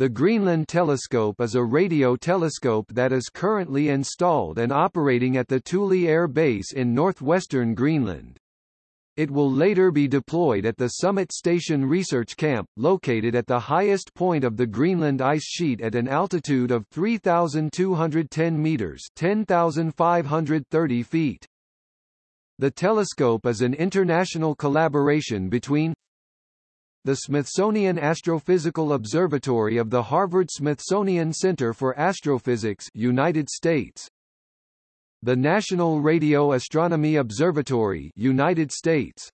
The Greenland Telescope is a radio telescope that is currently installed and operating at the Thule Air Base in northwestern Greenland. It will later be deployed at the Summit Station Research Camp, located at the highest point of the Greenland ice sheet at an altitude of 3,210 meters 10,530 feet. The telescope is an international collaboration between the Smithsonian Astrophysical Observatory of the Harvard-Smithsonian Center for Astrophysics United States. The National Radio Astronomy Observatory United States.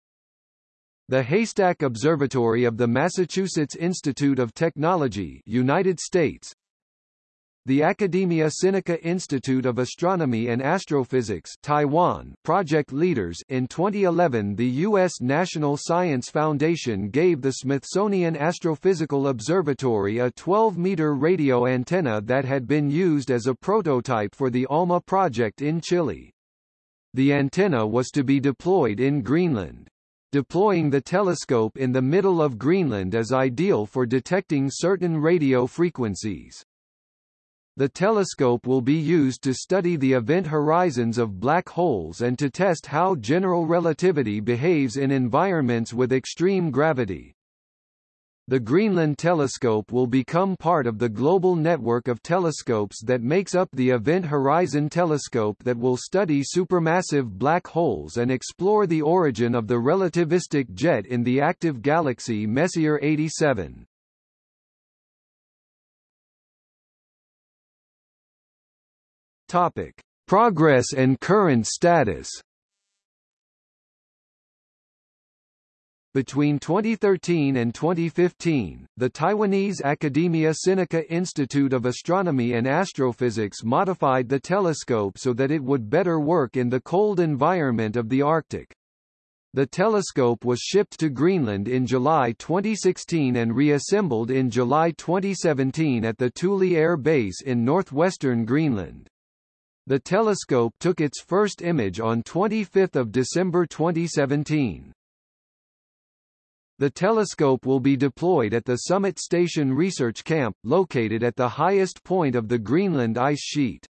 The Haystack Observatory of the Massachusetts Institute of Technology United States the Academia Sinica Institute of Astronomy and Astrophysics Taiwan project leaders in 2011 the U.S. National Science Foundation gave the Smithsonian Astrophysical Observatory a 12-meter radio antenna that had been used as a prototype for the ALMA project in Chile. The antenna was to be deployed in Greenland. Deploying the telescope in the middle of Greenland is ideal for detecting certain radio frequencies. The telescope will be used to study the event horizons of black holes and to test how general relativity behaves in environments with extreme gravity. The Greenland Telescope will become part of the global network of telescopes that makes up the Event Horizon Telescope that will study supermassive black holes and explore the origin of the relativistic jet in the active galaxy Messier 87. Topic: Progress and current status. Between 2013 and 2015, the Taiwanese Academia Sinica Institute of Astronomy and Astrophysics modified the telescope so that it would better work in the cold environment of the Arctic. The telescope was shipped to Greenland in July 2016 and reassembled in July 2017 at the Thule Air Base in northwestern Greenland. The telescope took its first image on 25 December 2017. The telescope will be deployed at the Summit Station Research Camp, located at the highest point of the Greenland ice sheet.